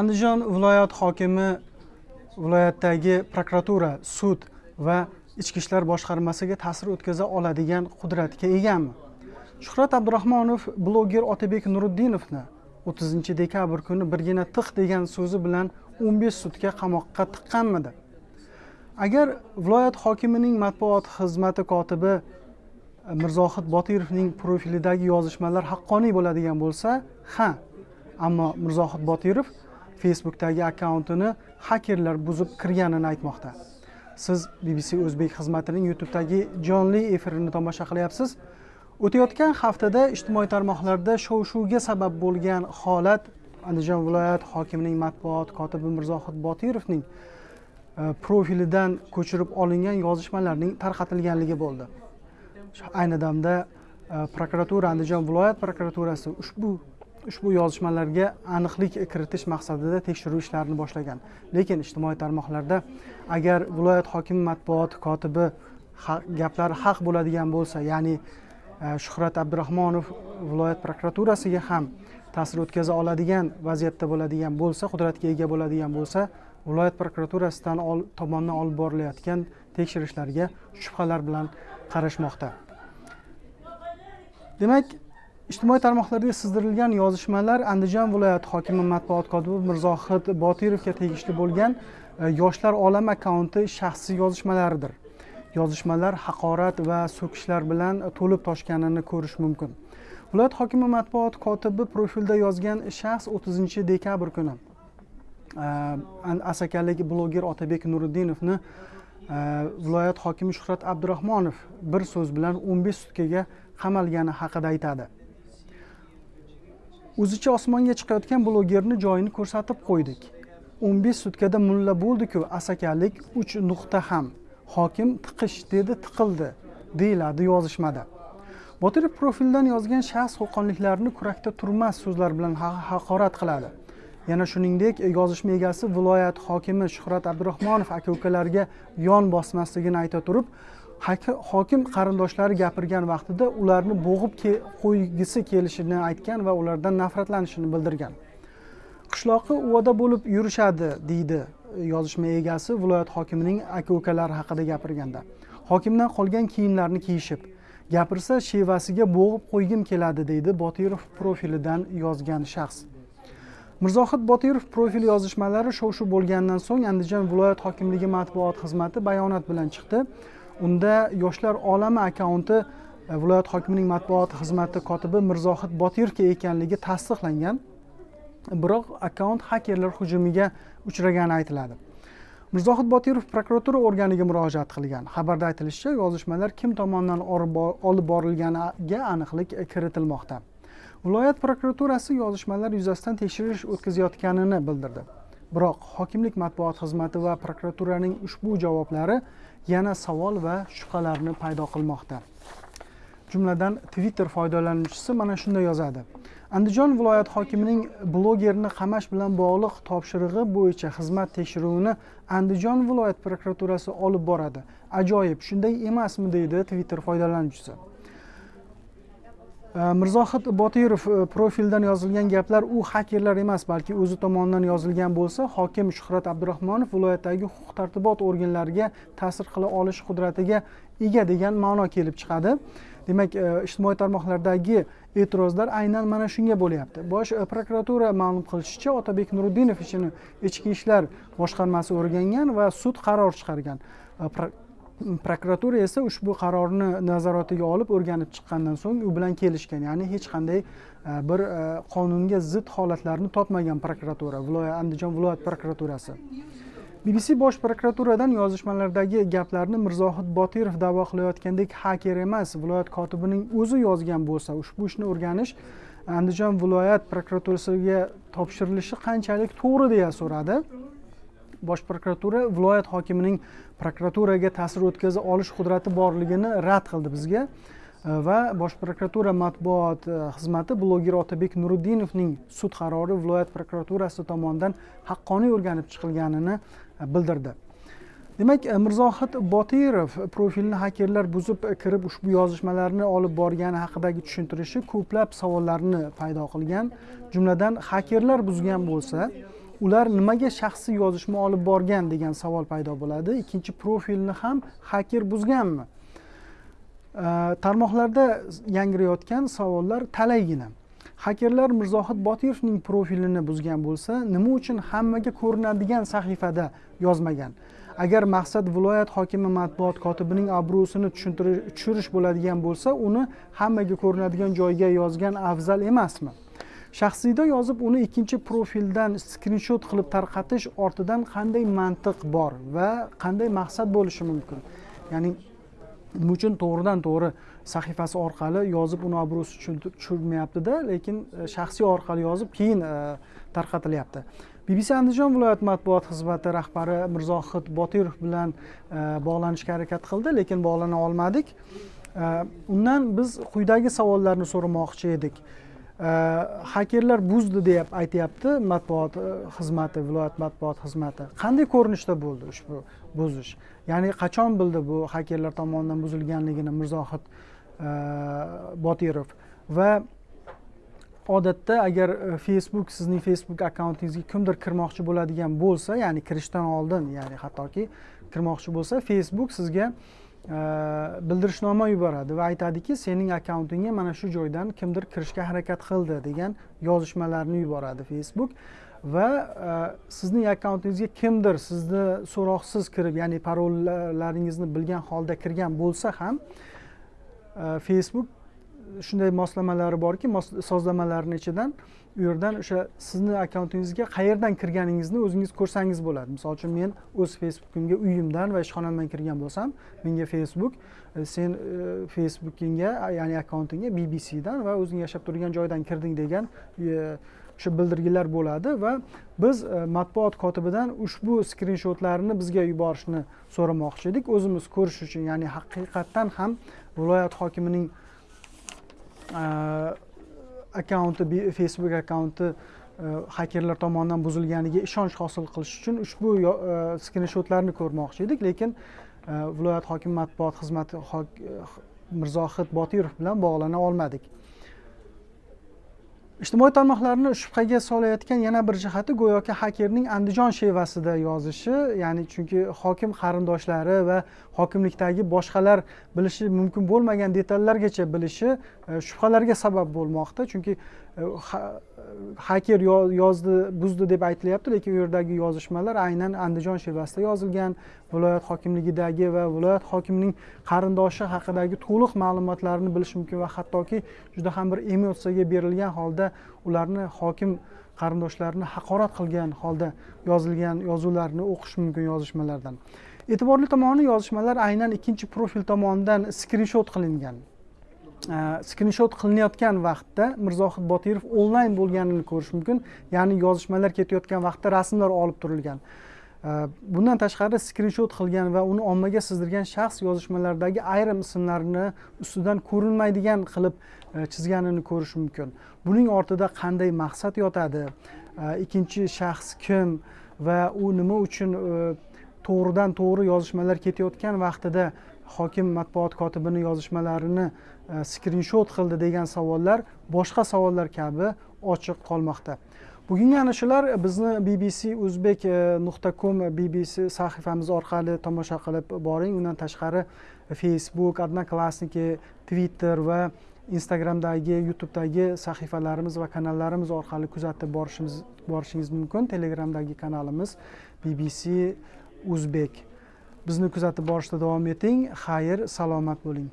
andijon viloyat hokimi viloyatdagi prokuratura sud va ichki ishlar boshqarmasiga ta'sir o'tkaza oladigan qudratga egami? Shuhrat abdurahmonov bloger otabek nuriddinovni o'ttizinchi dekabr kuni birgina tiq degan so'zi bilan o'n besh sutka qamoqqa tiqqanmidi? Agar viloyat hokimining matbuot xizmati kotibi eh, mirzohid botirovning profilidagi yozishmalar haqqoniy bo'ladigan bo'lsa ha ammo mirzohid botirov facebookdagi akkauntini hakerlar buzib kirganini aytmoqda. Siz bbc o'zbek xizmatining youtubedagi jonli efirini tomosha qilyapsiz. O'tayotgan haftada ijtimoiy tarmoqlarda shov shuvga sabab bo'lgan holat andijon viloyat hokimining matbuot kotibi mirzohid botirovning e, profilidan ko'chirib olingan yozishmalarning tarqatilganligi bo'ldi. Ayni damda e, prokuratura andijon viloyat prokuraturasi ushbu ushbu yozishmalarga aniqlik kiritish maqsadida tekshiruv ishlarini boshlagan. Lekin ijtimoiy tarmoqlarda agar viloyat hokimi matbuot kotibi gaplari haq bo'ladigan bo'lsa ya'ni e, shuhrat abdurahmonov viloyat prokuraturasiga ham ta'sir o'tkaza oladigan vaziyatda bo'ladigan bo'lsa qudratga ega bo'ladigan bo'lsa viloyat prokuraturasidan tomonidan olib borilayotgan tekshirishlarga shubhalar bilan qarashmoqda. Demak ijtimoiy tarmoqlarga sizdirilgan yozishmalar andijon viloyati hokimi matbuot kotibi mirzohid botirovga tegishli bo'lgan e, yoshlar olam akkaunti shaxsiy yozishmalaridir. Yozishmalar haqorat va so'kishlar bilan to'lib toshganini ko'rish mumkin. Viloyat hokimi matbuot kotibi profilda yozgan shaxs o'ttizinchi dekabr kuni. E, Asakalik bloger otabek nuriddinovni e, viloyat hokimi shuhrat abdurahmonov bir so'z bilan o'n besh sutkaga qamalgani haqida aytadi. O'zicha osmonga chiqayotgan blogerni joyini ko'rsatib qo'ydik. O'n besh sutkada mulla bo'ldiku asakalik uch nuqta ham. Hokim tiqish dedi tiqildi deyiladi yozishmada. Botirov profildan yozgan shaxs qo'qonliklarni kurakda turmas so'zlar bilan haqorat qiladi. Yana shuningdek yozishma egasi viloyat hokimi shuhrat abdurahmonov aka ukalarga yon bosmasligini ayta turib hokim qarindoshlari gapirgan vaqtida ularni bo'g'ib qo'ygisi kelishini aytgan va ulardan nafratlanishini bildirgan. Qishloqqa uvada bo'lib yurishadi deydi yozishma egasi viloyat hokimining aka ukalari haqida gapirganda. Hokimdan qolgan kiyimlarni kiyishib gapirsa shevasiga bo'g'ib qo'ygim keladi deydi botirov profilidan yozgan shaxs. Mirzohid botirov profil yozishmalari shov shuv bo'lgandan so'ng andijon viloyat hokimligi matbuot xizmati bayonot bilan chiqdi. Unda yoshlar olami akkaunti e, viloyat hokimining matbuot xizmati kotibi mirzohid botirovga ekanligi tasdiqlangan. Biroq akkaunt hakerlar hujumiga uchragani aytiladi. Mirzohid botirov prokuratura organiga murojaat qilgan. Xabarda aytilishicha yozishmalar kim tomonidan olib borilganiga aniqlik kiritilmoqda. Viloyat prokuraturasi yozishmalar yuzasidan tekshirish o'tkazayotganini bildirdi. Biroq hokimlik matbuot xizmati va prokuraturaning ushbu javoblari yana savol va shubhalarni paydo qilmoqda. Jumladan twitter foydalanuvchisi mana shunday yozadi. Andijon viloyat hokimining blogerni qamash bilan bog'liq topshirig'i bo'yicha xizmat tekshiruvini andijon viloyat prokuraturasi olib boradi. Ajoyib shunday emasmi deydi twitter foydalanuvchisi. Mirzohid botirov profildan yozilgan gaplar u hakerlar emas balki o'zi tomonidan yozilgan bo'lsa hokim shuhrat abdurahmonov viloyatdagi huquq tartibot organlariga ta'sir qila olish qudratiga ega degan ma'no kelib chiqadi. Demak e, ijtimoiy tarmoqlardagi e'tirozlar aynan mana shunga bo'lyapti. Bosh e, prokuratura ma'lum qilishicha otabek nuriddinov ishini ichki ishlar boshqarmasi o'rgangan va sud qaror chiqargan. E, prokuratura esa ushbu qarorni nazoratiga olib o'rganib chiqqandan so'ng u bilan kelishgan. Ya'ni hech qanday e, bir e, qonunga zid holatlarni topmagan prokuratura viloyat andijon viloyat prokuraturasi. Bbc bosh prokuraturadan yozishmalardagi gaplarni mirzohid botirov da'vo qilayotgandek haker emas viloyat kotibining o'zi yozgan bo'lsa ushbu ishni o'rganish andijon viloyat prokuraturasiga topshirilishi qanchalik to'g'ri deya so'radi. Bosh prokuratura viloyat hokimining prokuraturaga ta'sir o'tkaza olish qudrati borligini rad qildi bizga. E, va bosh prokuratura matbuot e, xizmati bloger otabek nuriddinovning sud qarori viloyat prokuraturasi tomonidan haqqoniy o'rganib chiqilganini e, bildirdi. Demak mirzohid botirov profilini hakerlar buzib kirib ushbu yozishmalarni olib borgani haqidagi tushuntirishi ko'plab savollarni paydo qilgan. Jumladan hakerlar buzgan bo'lsa ular nimaga shaxsiy yozishma olib borgan degan savol paydo bo'ladi. Ikkinchi profilni ham haker buzganmi? Tarmoqlarda yangrayotgan savollar talaygina. Hakerlar mirzohid botirovning profilini buzgan bo'lsa nima uchun hammaga ko'rinadigan sahifada yozmagan? Agar maqsad viloyat hokimi matbuot kotibining obro'sini tushirish bo'ladigan bo'lsa uni hammaga ko'rinadigan joyga yozgan afzal emasmi? Shaxsiyda yozib uni ikkinchi profildan skrinshot qilib tarqatish ortidan qanday mantiq bor va qanday maqsad bo'lishi mumkin? Ya'ni nima uchun to'g'ridan to'g'ri sahifasi orqali yozib uni obro'si tushirmayaptida lekin e, shaxsiy orqali yozib keyin e, tarqatilyapti. Bbc andijon viloyat matbuot xizmati rahbari mirzohid botirov bilan e, bog'lanishga harakat qildi lekin bog'lana olmadik. Undan biz quyidagi savollarni so'ramoqchi edik. Hakerlar buzdi deb aytyapti matbuot xizmati viloyat matbuot xizmati qanday ko'rinishda bo'ldi ushbu buzish ya'ni qachon bildi bu hakerlar tomonidan buzilganligini mirzohid botirov va odatda agar facebook sizning facebook akkauntingizga kimdir kirmoqchi bo'ladigan bo'lsa ya'ni kirishdan oldin ya'ni hattoki kirmoqchi bo'lsa facebook sizga uh, bildirishnoma yuboradi va aytadiki sening akkauntingga mana shu joydan kimdir kirishga harakat qildi degan yozishmalarni yuboradi facebook va sizning akkauntingizga kimdir sizni so'roqsiz kirib ya'ni parollaringizni bilgan holda kirgan bo'lsa ham facebook shunday moslamalari borki sozlamalarni ichidan u yerdan o'sha sizni akkauntingizga qayerdan kirganingizni o'zingiz ko'rsangiz bo'ladi. Misol uchun men o'z facebookimga uyimdan va ishxonamdan kirgan bo'lsam menga facebook e, sen e, facebookingga ya'ni akkauntingga bbcdan va o'zing yashab turgan joydan kirding degan e, o'sha bildirgilar bo'ladi va biz e, matbuot kotibidan ushbu skrinshotlarni bizga yuborishni so'ramoqchi edik. O'zimiz ko'rish uchun ya'ni haqiqatdan ham viloyat hokimining Э, akkaunti facebook akkaunti hakerlar э, tomonidan buzilganiga ishonch hosil qilish uchun ushbu э, skrinshotlarni ko'rmoqchi edik. Lekin viloyat hokimi matbuot xizmati mirzohid botirov bilan bog'lana olmadik. Ijtimoiy tarmoqlarni shubhaga solayotgan yana bir jihati go'yoki hakerning andijon shevasida yozishi ya'ni chunki hokim qarindoshlari va hokimlikdagi boshqalar bilishi mumkin bo'lmagan detallargacha bilishi e, shubhalarga sabab bo'lmoqda. Chunki e, haker yozdi buzdi deb aytilyapti lekin u yerdagi yozishmalar aynan andijon shevasida yozilgan. Viloyat hokimligidagi va viloyat hokimining qarindoshi haqidagi to'liq ma'lumotlarni bilish mumkin va hattoki juda ham bir emotsiyaga berilgan holda ularni hokim qarindoshlarini haqorat qilgan holda yozilgan yozuvlarni o'qish mumkin yozishmalardan. E'tiborli tomoni yozishmalar aynan ikkinchi profil tomonidan skrinshot qilingan. Э, skrinshot qilinayotgan vaqtda mirzohid botirov onlayn bo'lganini ko'rish mumkin ya'ni yozishmalar ketayotgan vaqtda rasmlar olib turilgan. Э, bundan tashqari skrinshot qilgan va uni ommaga sizdirgan shaxs yozishmalardagi ayrim ismlarni ustidan ko'rinmaydigan qilib э, chizganini ko'rish mumkin. Buning ortida qanday maqsad yotadi? Ikkinchi shaxs kim va u nima uchun to'g'ridan to'g'ri yozishmalar ketayotgan vaqtida hokim matbuot kotibini yozishmalarini E, skrinshot qildi degan savollar boshqa savollar kabi ochiq qolmoqda. Bugungi ana shular e, bizni bbc o'zbek e, nuqta com bbc sahifamiz orqali tomosha qilib boring. Undan tashqari facebook odnoklassniki twitter va instagramdagi youtubedagi sahifalarimiz va kanallarimiz orqali kuzatib borishimiz borishingiz mumkin. Telegramdagi kanalimiz bbc o'zbek bizni kuzatib borishda davom eting. Xayr salomat bo'ling.